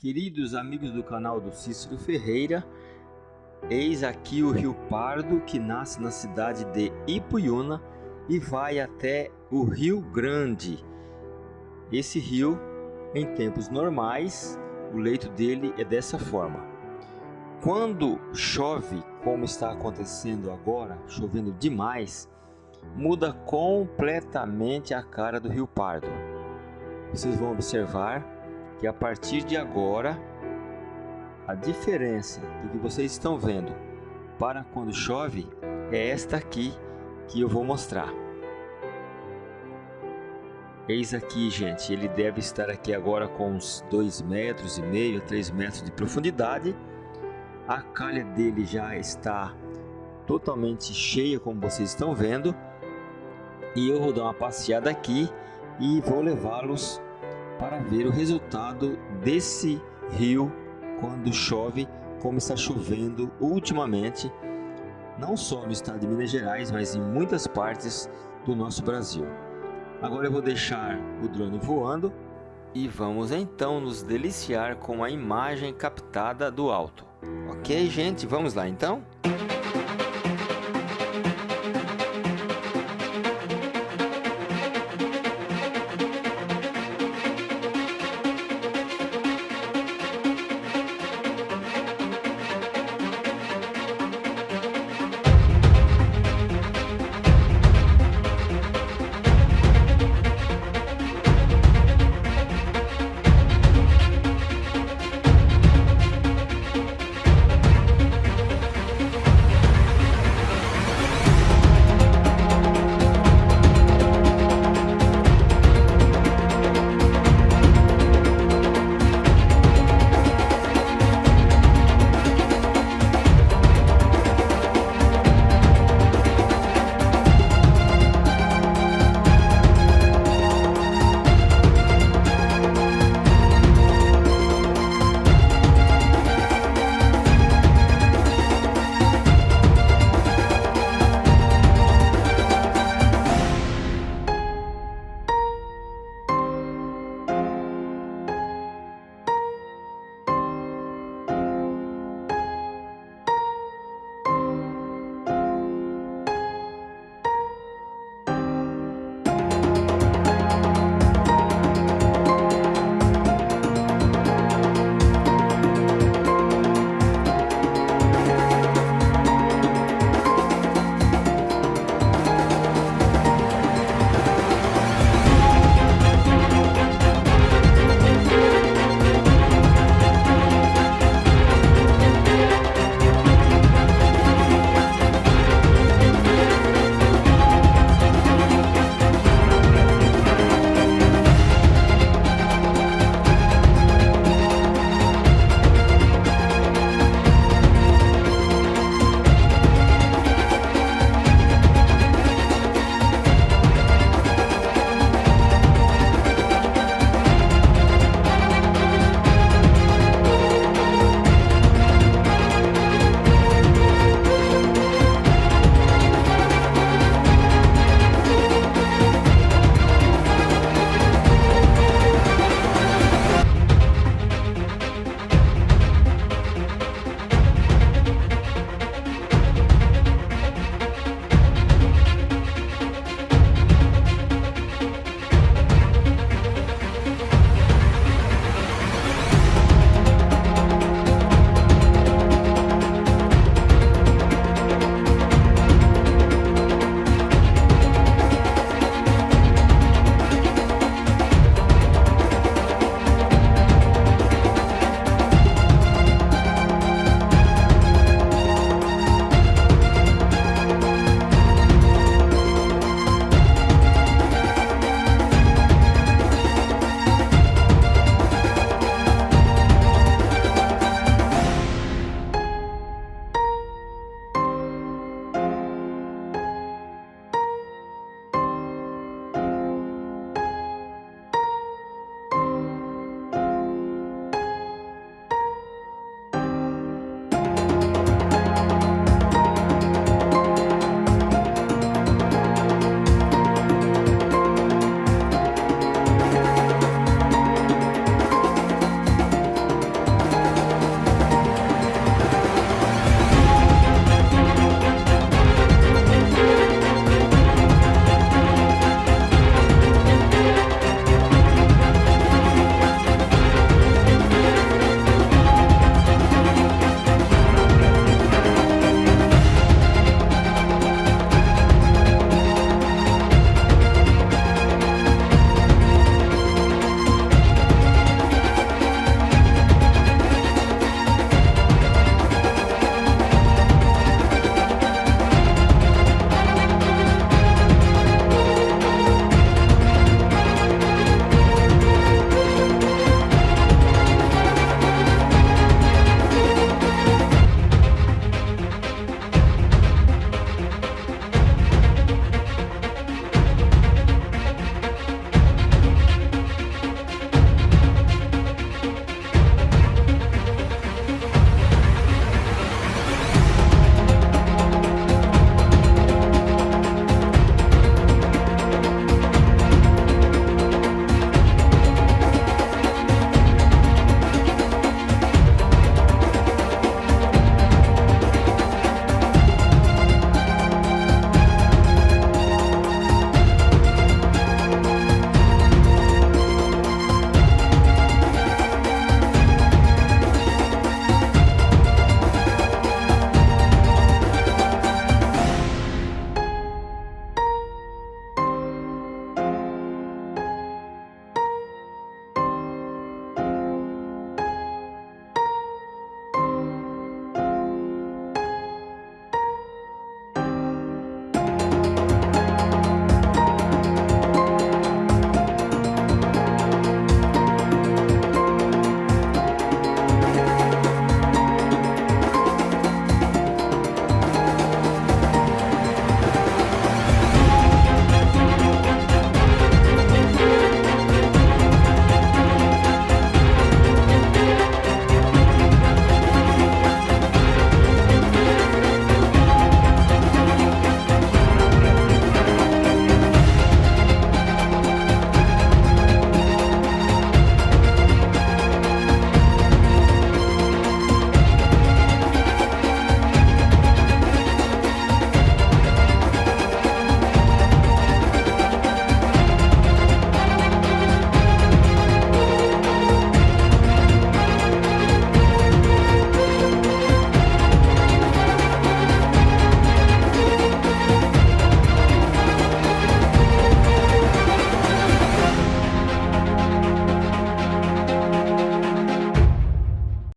Queridos amigos do canal do Cícero Ferreira, eis aqui o Rio Pardo que nasce na cidade de Ipuiuna e vai até o Rio Grande. Esse rio, em tempos normais, o leito dele é dessa forma. Quando chove, como está acontecendo agora, chovendo demais, muda completamente a cara do Rio Pardo. Vocês vão observar que a partir de agora a diferença do que vocês estão vendo para quando chove é esta aqui que eu vou mostrar. Eis aqui, gente, ele deve estar aqui agora com uns 2 metros e meio, 3 metros de profundidade. A calha dele já está totalmente cheia, como vocês estão vendo. E eu vou dar uma passeada aqui e vou levá-los para ver o resultado desse rio quando chove, como está chovendo ultimamente, não só no estado de Minas Gerais, mas em muitas partes do nosso Brasil. Agora eu vou deixar o drone voando e vamos então nos deliciar com a imagem captada do alto. Ok, gente? Vamos lá então?